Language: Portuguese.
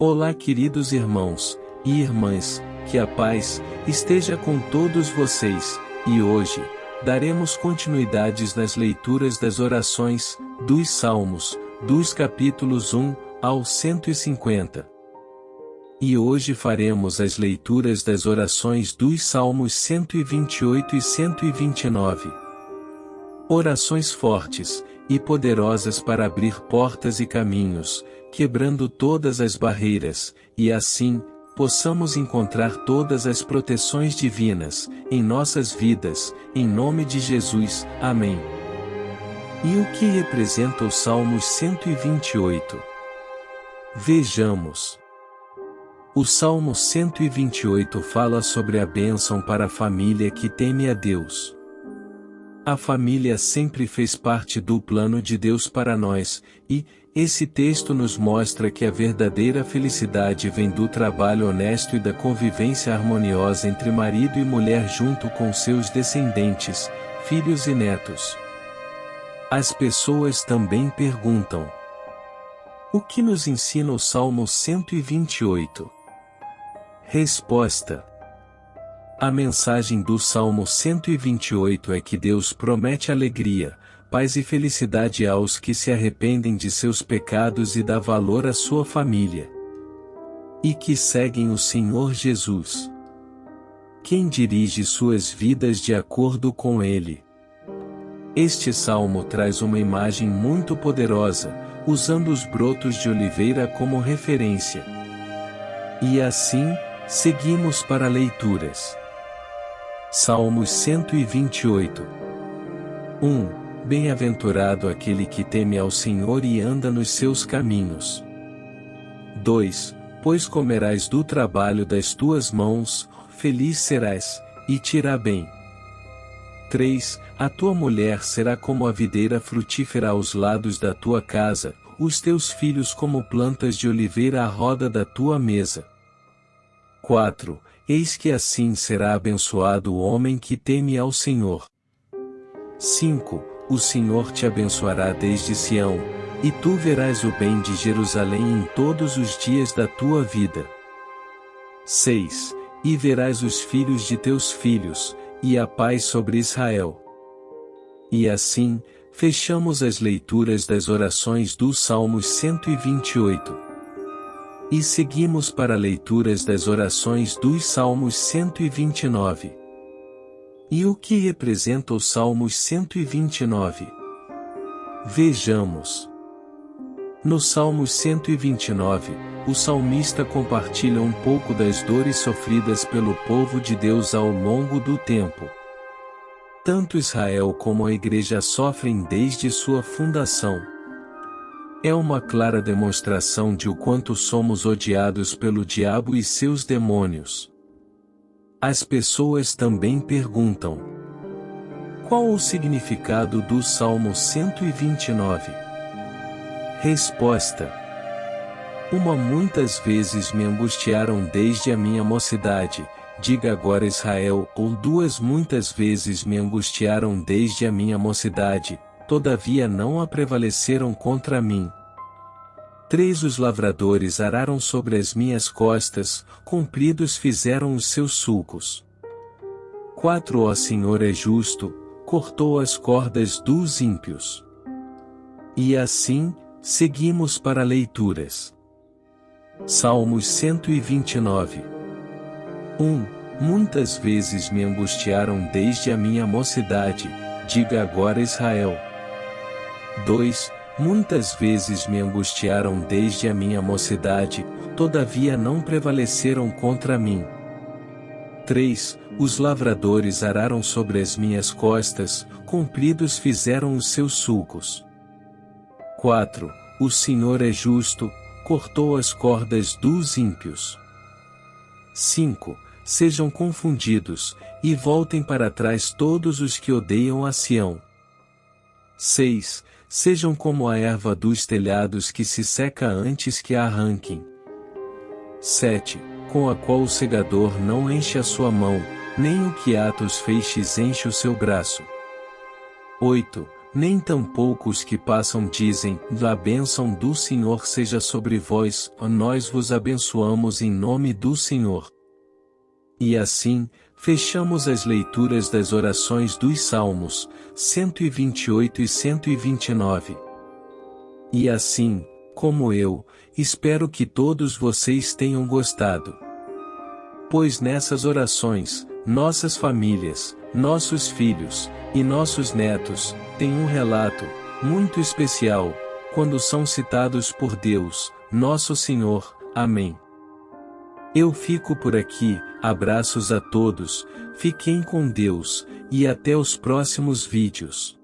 Olá queridos irmãos e irmãs, que a paz esteja com todos vocês, e hoje, daremos continuidades nas leituras das orações, dos Salmos, dos capítulos 1 ao 150. E hoje faremos as leituras das orações dos Salmos 128 e 129. Orações fortes e poderosas para abrir portas e caminhos, quebrando todas as barreiras, e assim, possamos encontrar todas as proteções divinas, em nossas vidas, em nome de Jesus, amém. E o que representa o Salmos 128? Vejamos. O Salmo 128 fala sobre a bênção para a família que teme a Deus. A família sempre fez parte do plano de Deus para nós, e, esse texto nos mostra que a verdadeira felicidade vem do trabalho honesto e da convivência harmoniosa entre marido e mulher junto com seus descendentes, filhos e netos. As pessoas também perguntam: O que nos ensina o Salmo 128? Resposta: a mensagem do Salmo 128 é que Deus promete alegria, paz e felicidade aos que se arrependem de seus pecados e dá valor à sua família. E que seguem o Senhor Jesus. Quem dirige suas vidas de acordo com Ele. Este salmo traz uma imagem muito poderosa, usando os brotos de oliveira como referência. E assim, seguimos para leituras. Salmos 128 1. Bem-aventurado aquele que teme ao Senhor e anda nos seus caminhos. 2. Pois comerás do trabalho das tuas mãos, feliz serás, e te irá bem. 3. A tua mulher será como a videira frutífera aos lados da tua casa, os teus filhos como plantas de oliveira à roda da tua mesa. 4. Eis que assim será abençoado o homem que teme ao Senhor. 5. O Senhor te abençoará desde Sião, e tu verás o bem de Jerusalém em todos os dias da tua vida. 6. E verás os filhos de teus filhos, e a paz sobre Israel. E assim, fechamos as leituras das orações do Salmos 128. E seguimos para leituras das orações dos Salmos 129. E o que representa o Salmos 129? Vejamos. No Salmos 129, o salmista compartilha um pouco das dores sofridas pelo povo de Deus ao longo do tempo. Tanto Israel como a Igreja sofrem desde sua fundação. É uma clara demonstração de o quanto somos odiados pelo diabo e seus demônios. As pessoas também perguntam: Qual o significado do Salmo 129? Resposta: Uma muitas vezes me angustiaram desde a minha mocidade, diga agora Israel, ou duas muitas vezes me angustiaram desde a minha mocidade, todavia não a prevaleceram contra mim. Três os lavradores araram sobre as minhas costas, compridos fizeram os seus sulcos. Quatro ó Senhor é justo, cortou as cordas dos ímpios. E assim, seguimos para leituras. Salmos 129 1. Muitas vezes me angustiaram desde a minha mocidade, diga agora Israel. 2. Muitas vezes me angustiaram desde a minha mocidade, todavia não prevaleceram contra mim. 3. Os lavradores araram sobre as minhas costas, compridos fizeram os seus sulcos. 4. O Senhor é justo, cortou as cordas dos ímpios. 5. Sejam confundidos, e voltem para trás todos os que odeiam a Sião. 6. Sejam como a erva dos telhados que se seca antes que a arranquem. 7. Com a qual o segador não enche a sua mão, nem o que atos feixes enche o seu braço. 8. nem tampouco os que passam dizem, a bênção do Senhor seja sobre vós, nós vos abençoamos em nome do Senhor. E assim, fechamos as leituras das orações dos Salmos, 128 e 129. E assim, como eu, espero que todos vocês tenham gostado. Pois nessas orações, nossas famílias, nossos filhos e nossos netos têm um relato muito especial quando são citados por Deus, nosso Senhor. Amém. Eu fico por aqui, abraços a todos, fiquem com Deus, e até os próximos vídeos.